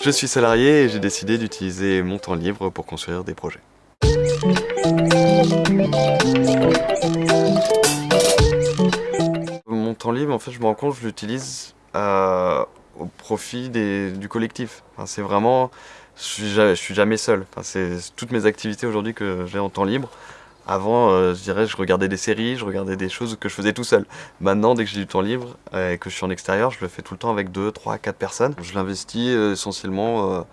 Je suis salarié et j'ai décidé d'utiliser mon temps libre pour construire des projets. Mon temps libre, en fait, je me rends compte, je l'utilise euh, au profit du collectif. c'est vraiment, je suis, suis jamais seul. c'est toutes mes activités aujourd'hui que j'ai en temps libre. Avant, euh, je dirais, je regardais des séries, je regardais des choses que je faisais tout seul. Maintenant, dès que j'ai du temps libre et que je suis en extérieur, je le fais tout le temps avec 2, 3, 4 personnes. Je l'investis euh, essentiellement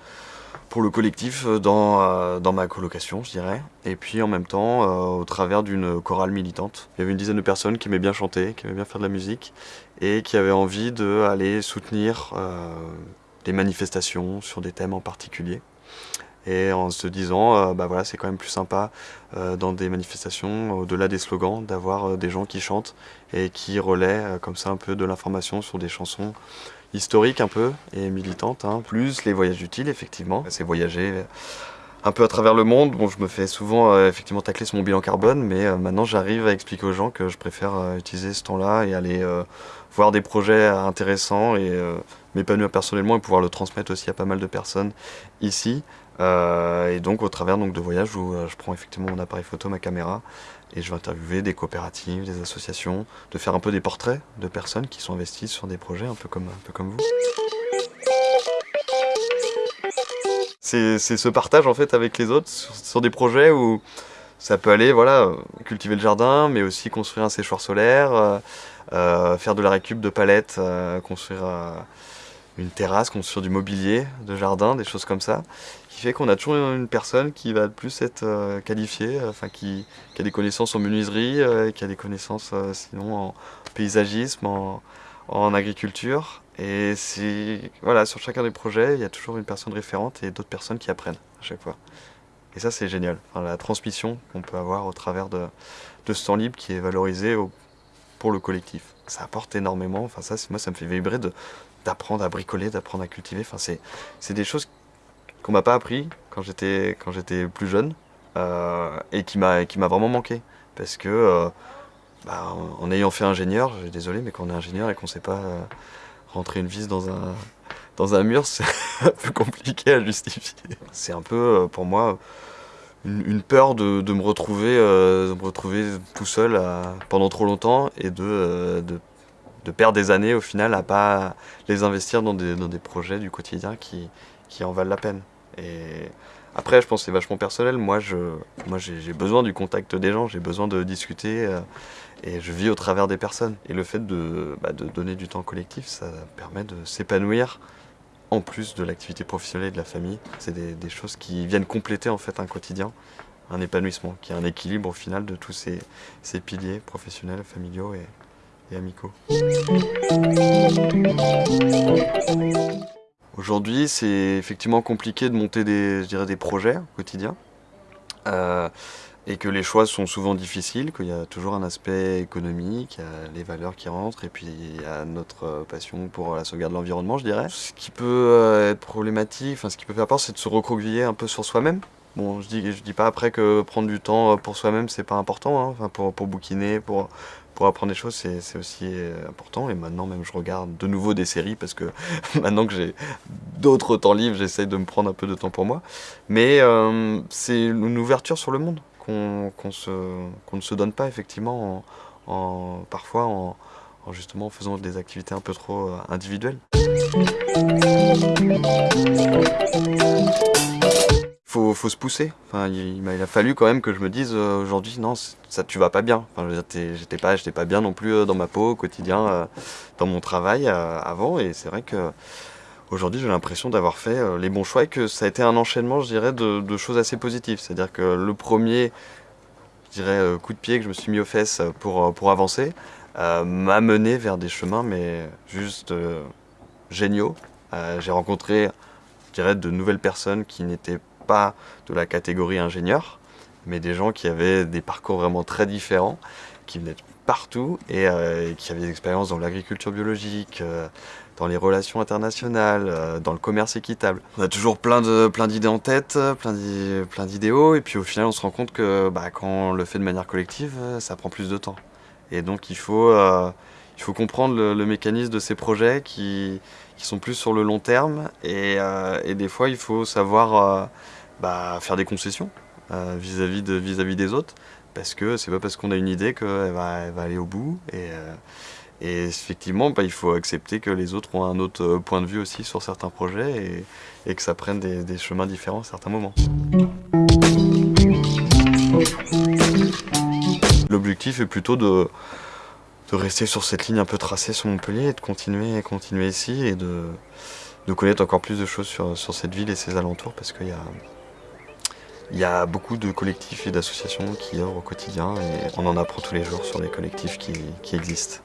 pour le collectif euh, dans, euh, dans ma colocation, je dirais. Et puis en même temps, euh, au travers d'une chorale militante. Il y avait une dizaine de personnes qui aimaient bien chanter, qui aimaient bien faire de la musique, et qui avaient envie d'aller soutenir des manifestations sur des thèmes en particulier. Et en se disant, bah voilà, c'est quand même plus sympa dans des manifestations, au-delà des slogans, d'avoir des gens qui chantent et qui relaient comme ça un peu de l'information sur des chansons historique un peu et militante, hein. plus les voyages utiles effectivement. C'est voyager un peu à travers le monde. Bon, je me fais souvent euh, effectivement tacler sur mon bilan carbone, mais euh, maintenant j'arrive à expliquer aux gens que je préfère euh, utiliser ce temps-là et aller voir des projets intéressants et m'épanouir personnellement et pouvoir le transmettre aussi à pas mal de personnes ici. Et donc au travers donc, de voyages où je prends effectivement mon appareil photo, ma caméra, et je vais interviewer des coopératives, des associations, de faire un peu des portraits de personnes qui sont investies sur des projets un peu comme, un peu comme vous. C'est ce partage en fait avec les autres sur, des projets où ça peut aller, voilà, cultiver le jardin, mais aussi construire un séchoir solaire, euh, euh, faire de la récup de palettes, euh, construire une terrasse, construire du mobilier de jardin, des choses comme ça, qui fait qu'on a toujours une personne qui va plus être euh, qualifiée, euh, enfin qui, a des connaissances en menuiserie, euh, qui a des connaissances sinon en paysagisme, en, agriculture. Et c'est voilà, sur chacun des projets, il y a toujours une personne référente et d'autres personnes qui apprennent à chaque fois. Et ça, c'est génial. la transmission qu'on peut avoir au travers de, ce temps libre qui est valorisé pour le collectif. Ça apporte énormément. Enfin, ça, moi, ça me fait vibrer de, d'apprendre à bricoler, d'apprendre à cultiver. Enfin, c'est des choses qu'on m'a pas appris quand j'étais quand j'étais plus jeune euh, et qui m'a qui m'a vraiment manqué parce que euh, bah, en ayant fait ingénieur, désolé, mais quand on est ingénieur et qu'on sait pas euh, rentrer une vis dans un dans un mur, c'est un peu compliqué à justifier. C'est un peu pour moi une, peur de, de, me retrouver retrouver tout seul pendant trop longtemps et de de perdre des années au final à pas les investir dans des, dans des projets du quotidien qui, qui en valent la peine. Et après, je pense que c'est vachement personnel. Moi, moi, j'ai besoin du contact des gens, j'ai besoin de discuter euh, et je vis au travers des personnes. Et le fait de, bah, de donner du temps collectif, ça permet de s'épanouir en plus de l'activité professionnelle et de la famille. C'est des, des, choses qui viennent compléter en fait un quotidien, un épanouissement, qui est un équilibre au final de tous ces, ces piliers professionnels, familiaux et, amicaux. Aujourd'hui, c'est effectivement compliqué de monter des, je dirais, des projets quotidiens. Euh, et que les choix sont souvent difficiles, qu'il y a toujours un aspect économique, il y a les valeurs qui rentrent, et puis il y a notre passion pour la sauvegarde de l'environnement, je dirais. Ce qui peut euh, être problématique, enfin ce qui peut faire peur, c'est de se recroqueviller un peu sur soi-même. Bon, je dis, dis pas après que prendre du temps pour soi-même, c'est pas important, hein. enfin, pour, pour bouquiner, pour, pour apprendre des choses, c'est aussi euh, important. Et maintenant, même, je regarde de nouveau des séries parce que maintenant que j'ai d'autres temps libres, j'essaye de me prendre un peu de temps pour moi. Mais euh, c'est une ouverture sur le monde qu'on ne se donne pas effectivement en, parfois en, justement faisant des activités un peu trop euh, individuelles faut, faut se pousser. Il, a fallu quand même que je me dise euh, aujourd'hui, non, ça tu vas pas bien. Enfin, j'étais pas, j'étais pas bien non plus euh, dans ma peau au quotidien, euh, dans mon travail avant. Et c'est vrai que aujourd'hui, j'ai l'impression d'avoir fait les bons choix et que ça a été un enchaînement, je dirais, de, de choses assez positives. C'est-à-dire que le premier, je dirais, coup de pied que je me suis mis aux fesses pour, pour avancer, m'a mené vers des chemins, mais juste géniaux. j'ai rencontré, je dirais, de nouvelles personnes qui n'étaient pas de la catégorie ingénieur, mais des gens qui avaient des parcours vraiment très différents, qui venaient de partout et euh, qui avaient des expériences dans l'agriculture biologique, euh, dans les relations internationales, euh, dans le commerce équitable. On a toujours plein de plein d'idées en tête, plein d'idéaux, et puis au final on se rend compte que bah, quand on le fait de manière collective, ça prend plus de temps. Et donc il faut, il faut comprendre le, mécanisme de ces projets qui, sont plus sur le long terme et, des fois il faut savoir bah, faire des concessions vis-à-vis de, vis -vis des autres parce que c'est pas parce qu'on a une idée qu'elle va, aller au bout et, effectivement, bah, il faut accepter que les autres ont un autre euh, point de vue aussi sur certains projets et, que ça prenne des, chemins différents à certains moments. L'objectif est plutôt de, rester sur cette ligne un peu tracée sur Montpellier et de continuer, continuer ici et de, connaître encore plus de choses sur, cette ville et ses alentours parce qu'il y a, y a beaucoup de collectifs et d'associations qui œuvrent au quotidien et on en apprend tous les jours sur les collectifs qui existent.